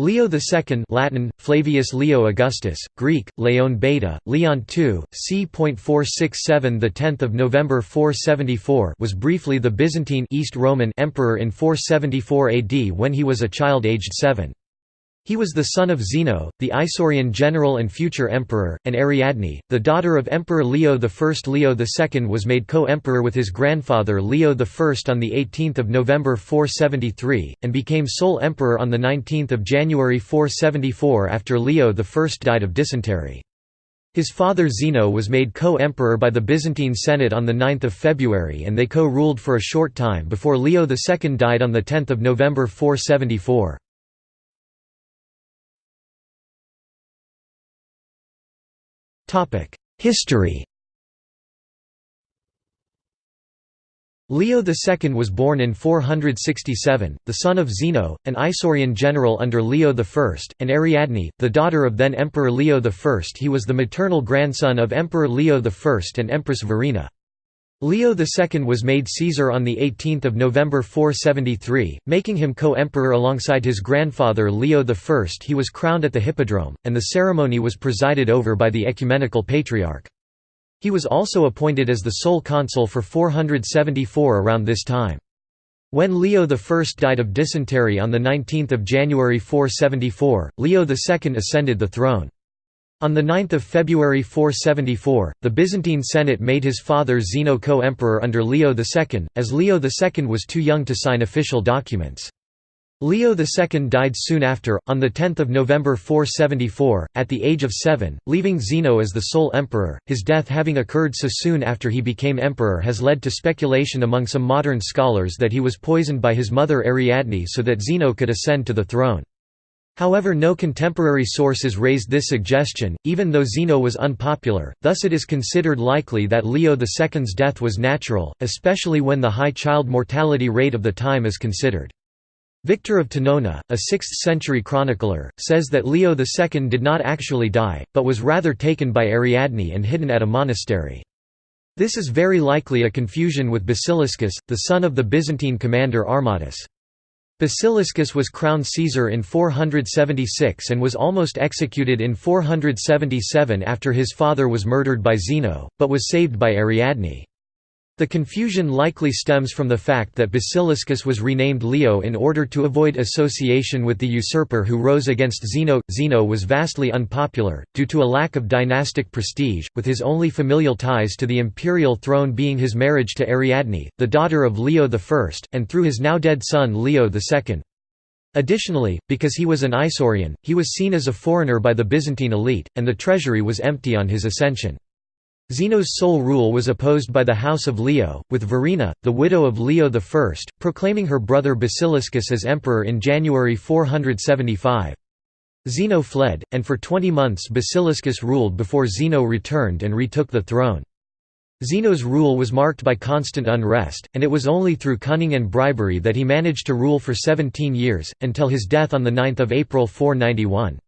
Leo II Latin, Flavius Leo Augustus, Greek, Leon Beta, Leon II, c.467 10 November 474 was briefly the Byzantine East Roman emperor in 474 AD when he was a child aged seven. He was the son of Zeno, the Isaurian general and future emperor, and Ariadne, the daughter of Emperor Leo I. Leo II was made co-emperor with his grandfather Leo I on 18 November 473, and became sole emperor on 19 January 474 after Leo I died of dysentery. His father Zeno was made co-emperor by the Byzantine Senate on 9 February and they co-ruled for a short time before Leo II died on 10 November 474. History Leo II was born in 467, the son of Zeno, an Isaurian general under Leo I, and Ariadne, the daughter of then Emperor Leo I. He was the maternal grandson of Emperor Leo I and Empress Verina. Leo II was made Caesar on 18 November 473, making him co-emperor alongside his grandfather Leo I. He was crowned at the Hippodrome, and the ceremony was presided over by the Ecumenical Patriarch. He was also appointed as the sole consul for 474 around this time. When Leo I died of dysentery on 19 January 474, Leo II ascended the throne. On 9 February 474, the Byzantine Senate made his father Zeno co-emperor under Leo II, as Leo II was too young to sign official documents. Leo II died soon after, on 10 November 474, at the age of seven, leaving Zeno as the sole emperor. His death having occurred so soon after he became emperor has led to speculation among some modern scholars that he was poisoned by his mother Ariadne so that Zeno could ascend to the throne. However no contemporary sources raised this suggestion, even though Zeno was unpopular, thus it is considered likely that Leo II's death was natural, especially when the high child mortality rate of the time is considered. Victor of Tunnuna, a 6th-century chronicler, says that Leo II did not actually die, but was rather taken by Ariadne and hidden at a monastery. This is very likely a confusion with Basiliscus, the son of the Byzantine commander Armatus. Basiliscus was crowned Caesar in 476 and was almost executed in 477 after his father was murdered by Zeno, but was saved by Ariadne. The confusion likely stems from the fact that Basiliscus was renamed Leo in order to avoid association with the usurper who rose against Zeno. Zeno was vastly unpopular, due to a lack of dynastic prestige, with his only familial ties to the imperial throne being his marriage to Ariadne, the daughter of Leo I, and through his now dead son Leo II. Additionally, because he was an Isaurian, he was seen as a foreigner by the Byzantine elite, and the treasury was empty on his ascension. Zeno's sole rule was opposed by the House of Leo, with Verina, the widow of Leo I, proclaiming her brother Basiliscus as emperor in January 475. Zeno fled, and for twenty months Basiliscus ruled before Zeno returned and retook the throne. Zeno's rule was marked by constant unrest, and it was only through cunning and bribery that he managed to rule for 17 years, until his death on 9 April 491.